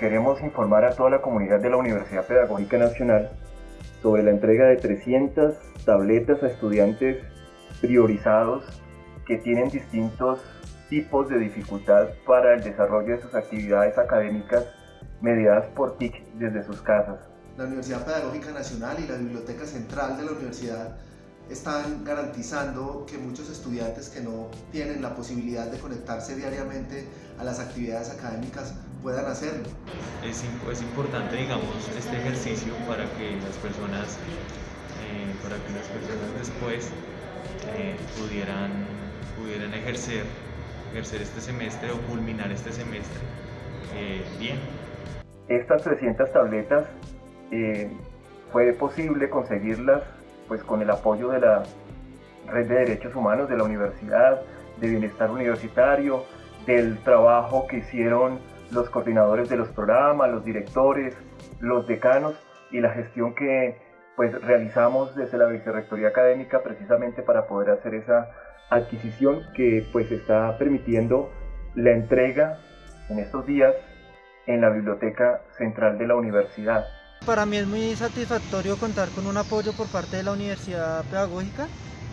queremos informar a toda la comunidad de la Universidad Pedagógica Nacional sobre la entrega de 300 tabletas a estudiantes priorizados que tienen distintos tipos de dificultad para el desarrollo de sus actividades académicas mediadas por TIC desde sus casas. La Universidad Pedagógica Nacional y la Biblioteca Central de la Universidad están garantizando que muchos estudiantes que no tienen la posibilidad de conectarse diariamente a las actividades académicas puedan hacerlo. Es, es importante, digamos, este ejercicio para que las personas, eh, para que las personas después eh, pudieran, pudieran ejercer, ejercer este semestre o culminar este semestre eh, bien. Estas 300 tabletas fue posible conseguirlas pues con el apoyo de la Red de Derechos Humanos de la Universidad, de Bienestar Universitario, del trabajo que hicieron los coordinadores de los programas, los directores, los decanos y la gestión que pues realizamos desde la Vicerrectoría Académica precisamente para poder hacer esa adquisición que pues está permitiendo la entrega en estos días en la Biblioteca Central de la Universidad. Para mí es muy satisfactorio contar con un apoyo por parte de la Universidad Pedagógica,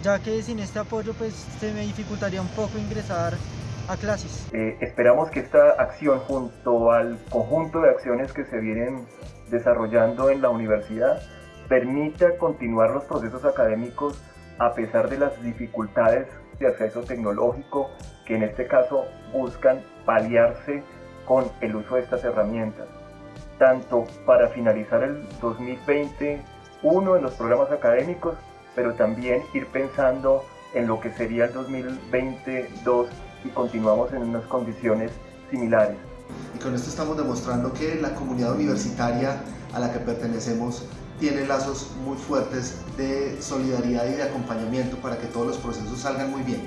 ya que sin este apoyo pues se me dificultaría un poco ingresar a clases. Eh, esperamos que esta acción junto al conjunto de acciones que se vienen desarrollando en la universidad permita continuar los procesos académicos a pesar de las dificultades de acceso tecnológico que en este caso buscan paliarse con el uso de estas herramientas tanto para finalizar el 2021 en los programas académicos, pero también ir pensando en lo que sería el 2022 y continuamos en unas condiciones similares. Y con esto estamos demostrando que la comunidad universitaria a la que pertenecemos tiene lazos muy fuertes de solidaridad y de acompañamiento para que todos los procesos salgan muy bien.